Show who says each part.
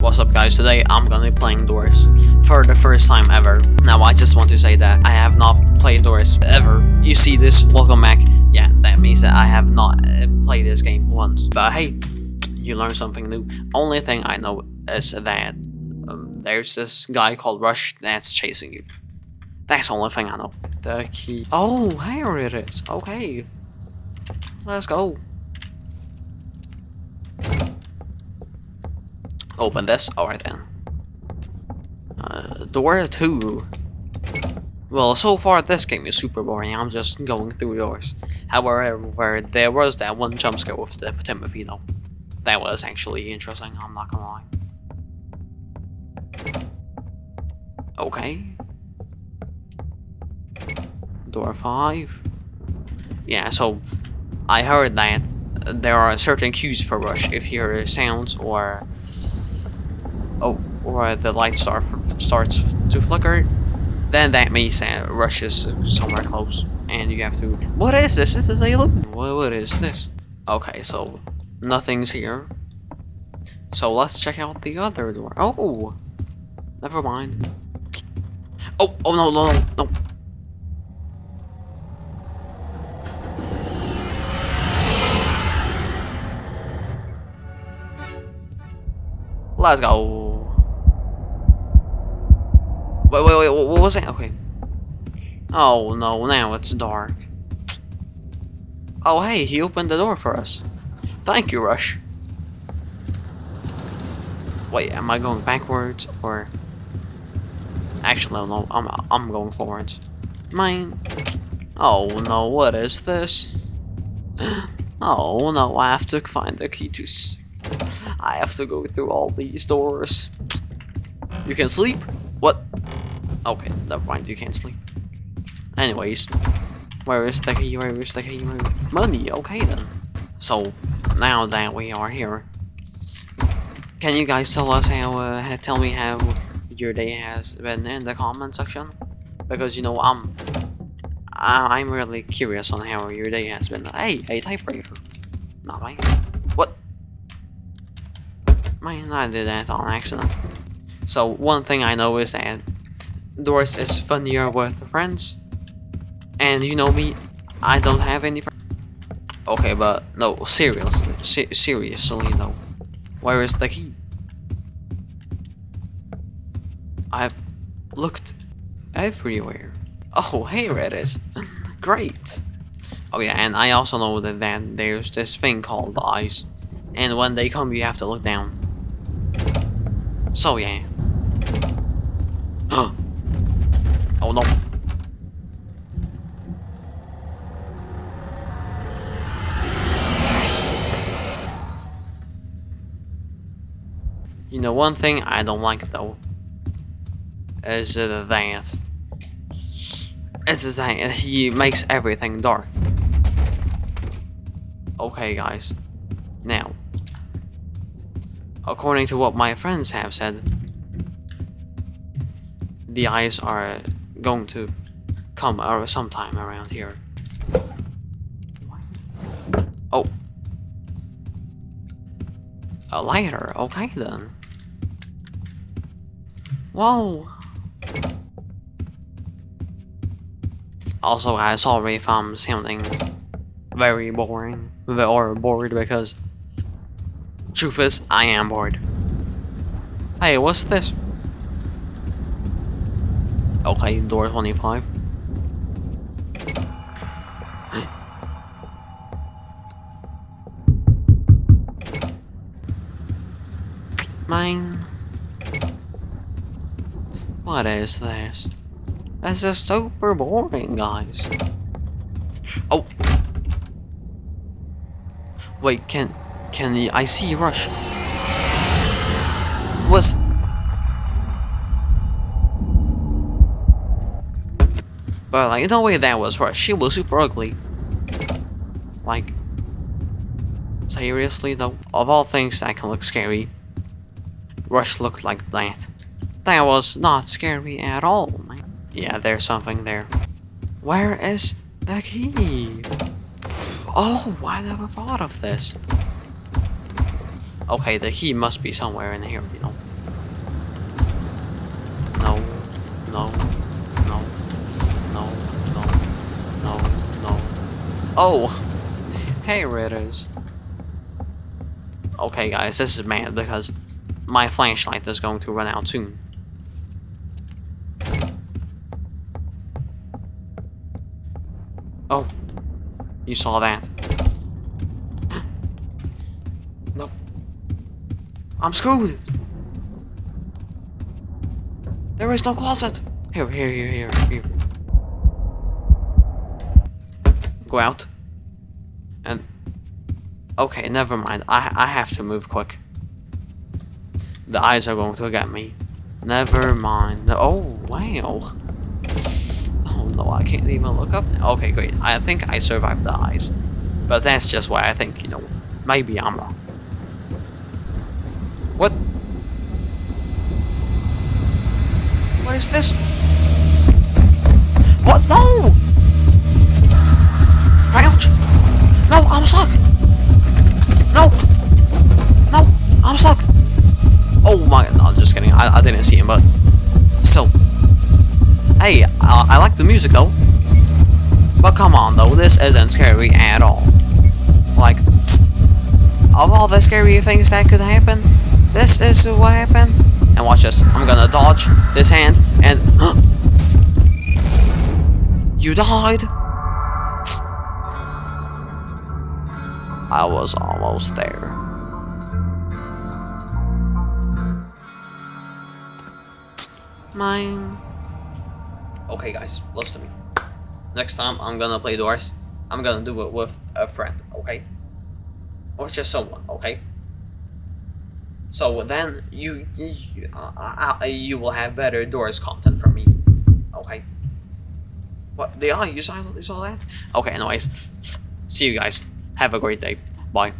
Speaker 1: What's up guys, today I'm gonna be playing Doors for the first time ever. Now I just want to say that I have not played Doors ever. You see this, welcome back. Yeah, that means that I have not uh, played this game once. But hey, you learn something new. Only thing I know is that um, there's this guy called Rush that's chasing you. That's the only thing I know. The key. Oh, here it is. Okay. Let's go. Open this. Alright then. Uh, door 2. Well, so far this game is super boring. I'm just going through doors. However, there was that one jump scare with the Timothy though. That was actually interesting, I'm not gonna lie. Okay. Door 5. Yeah, so I heard that there are certain cues for Rush. If you hear sounds or oh or the light star starts to flicker then that means that Rush is somewhere close and you have to what is this? This is a look what, what is this? Okay so nothing's here. So let's check out the other door. Oh never mind. Oh oh no no no Let's go. Wait, wait, wait, what was that? Okay. Oh, no, now it's dark. Oh, hey, he opened the door for us. Thank you, Rush. Wait, am I going backwards, or... Actually, no, I'm, I'm going forwards. Mine. Oh, no, what is this? Oh, no, I have to find the key to I have to go through all these doors. You can sleep? What? Okay, never mind, you can't sleep. Anyways, where is the key? Where is the key? Where Money, okay then. So, now that we are here, can you guys tell us how, uh, tell me how your day has been in the comment section? Because, you know, I'm, I'm really curious on how your day has been. Hey, a typewriter. Not mine. Man, I did that on accident. So one thing I know is that Doors is funnier with friends. And you know me, I don't have any friends. Okay, but no, seriously, se seriously though. Where is the key? I've looked everywhere. Oh, here it is. Great. Oh yeah, and I also know that then there's this thing called eyes. And when they come, you have to look down. So yeah. oh no. You know one thing I don't like though is that is that he makes everything dark. Okay guys. Now According to what my friends have said, the eyes are going to come or sometime around here. Oh. A lighter, okay then. Whoa! Also I sorry if I'm sounding very boring or bored because Truth is, I am bored. Hey, what's this? Okay, door 25. Mine. What is this? This is super boring, guys. Oh! Wait, can can I see Rush? Was But like no way that was Rush. She was super ugly. Like seriously though, of all things that can look scary, Rush looked like that. That was not scary at all, man. Yeah, there's something there. Where is the key? Oh, I never thought of this. Okay, the key must be somewhere in here, you know. No, no, no, no, no, no, no. Oh! Hey, Ritters. Okay, guys, this is bad because my flashlight is going to run out soon. Oh. You saw that. I'm screwed. There is no closet. Here, here, here, here, here. Go out. And... Okay, never mind. I, I have to move quick. The eyes are going to get me. Never mind. Oh, wow. Oh no, I can't even look up now. Okay, great. I think I survived the eyes. But that's just why I think, you know, maybe I'm wrong. What? What is this? What? No! Crouch! No, I'm stuck! No! No, I'm stuck! Oh my, no, just kidding. I, I didn't see him, but still. Hey, I, I like the music though. But come on though, this isn't scary at all. Like, of all the scary things that could happen, this is what happened. And watch this. I'm gonna dodge this hand and You died! I was almost there. Mine. Okay, guys, listen to me. Next time I'm gonna play Doors, I'm gonna do it with a friend, okay? Or just someone, okay? So then you you, uh, uh, you will have better Doors content from me, okay? What the are? You saw you saw that? Okay, anyways, see you guys. Have a great day. Bye.